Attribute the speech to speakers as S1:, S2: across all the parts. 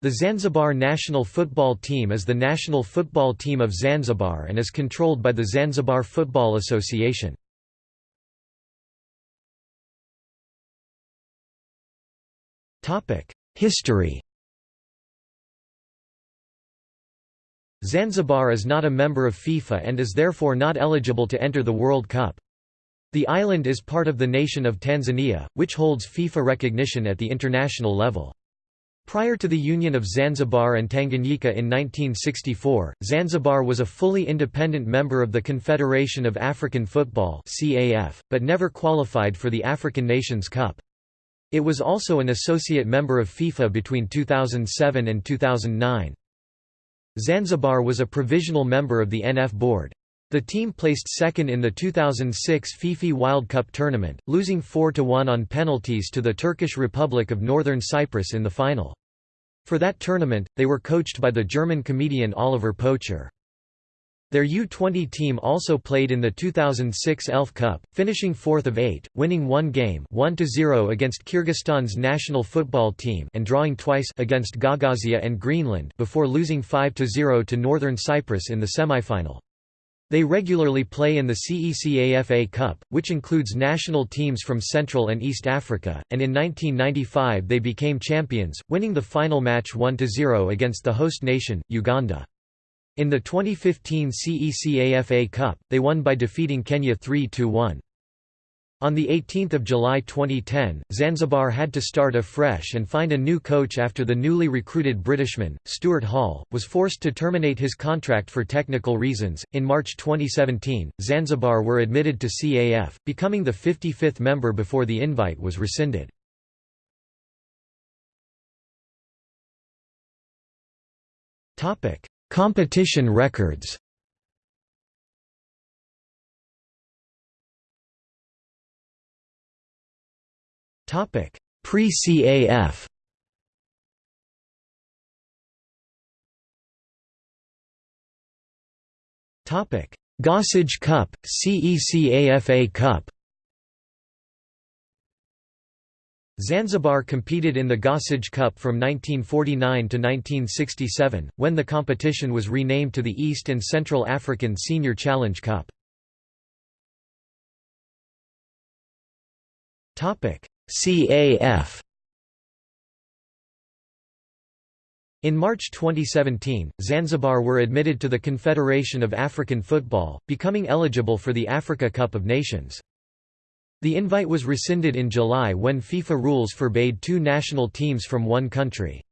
S1: The Zanzibar national football team is the national football team of Zanzibar and is controlled by the Zanzibar Football Association. History Zanzibar is not a member of FIFA and is therefore not eligible to enter the World Cup. The island is part of the nation of Tanzania, which holds FIFA recognition at the international level. Prior to the union of Zanzibar and Tanganyika in 1964, Zanzibar was a fully independent member of the Confederation of African Football but never qualified for the African Nations Cup. It was also an associate member of FIFA between 2007 and 2009. Zanzibar was a provisional member of the NF board. The team placed second in the 2006 FIFA Wild Cup tournament, losing 4–1 on penalties to the Turkish Republic of Northern Cyprus in the final. For that tournament, they were coached by the German comedian Oliver Pocher. Their U-20 team also played in the 2006 ELF Cup, finishing fourth of eight, winning one game 1–0 against Kyrgyzstan's national football team and drawing twice against Gagauzia and Greenland before losing 5–0 to Northern Cyprus in the semifinal. They regularly play in the CECAFA Cup, which includes national teams from Central and East Africa, and in 1995 they became champions, winning the final match 1–0 against the host nation, Uganda. In the 2015 CECAFA Cup, they won by defeating Kenya 3–1. On 18 July 2010, Zanzibar had to start afresh and find a new coach after the newly recruited Britishman, Stuart Hall, was forced to terminate his contract for technical reasons. In March 2017, Zanzibar were admitted to CAF, becoming the 55th member before the invite was rescinded. Competition records Topic: Pre-CAF. Topic: Gossage Cup, CECAFA Cup. Zanzibar competed in the Gossage Cup from 1949 to 1967, when the competition was renamed to the East and Central African Senior Challenge Cup. CAF In March 2017, Zanzibar were admitted to the Confederation of African Football, becoming eligible for the Africa Cup of Nations. The invite was rescinded in July when FIFA rules forbade two national teams from one country.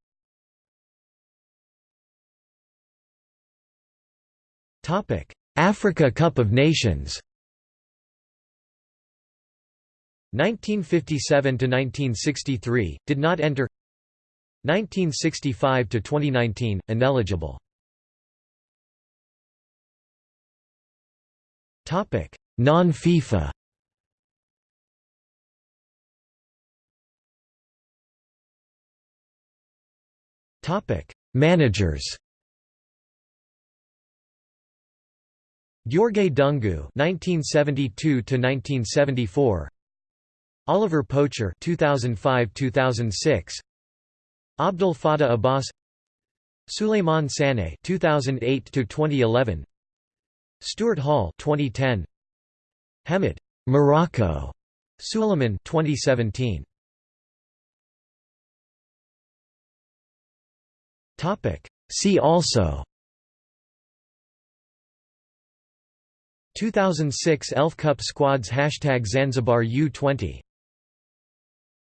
S1: Africa Cup of Nations 1957 to 1963 did not enter 1965 to 2019 ineligible. Topic non-FIFA. Topic managers. Gheorghe Dungu 1972 to 1974 Oliver Pocher 2005-2006 Abdul Fattah Abbas. Suleiman Saneh 2008-2011 Stuart Hall 2010 Hamid Morocco. Suleiman 2017 Topic. See also. 2006 Elf Cup squads Hashtag Zanzibar U20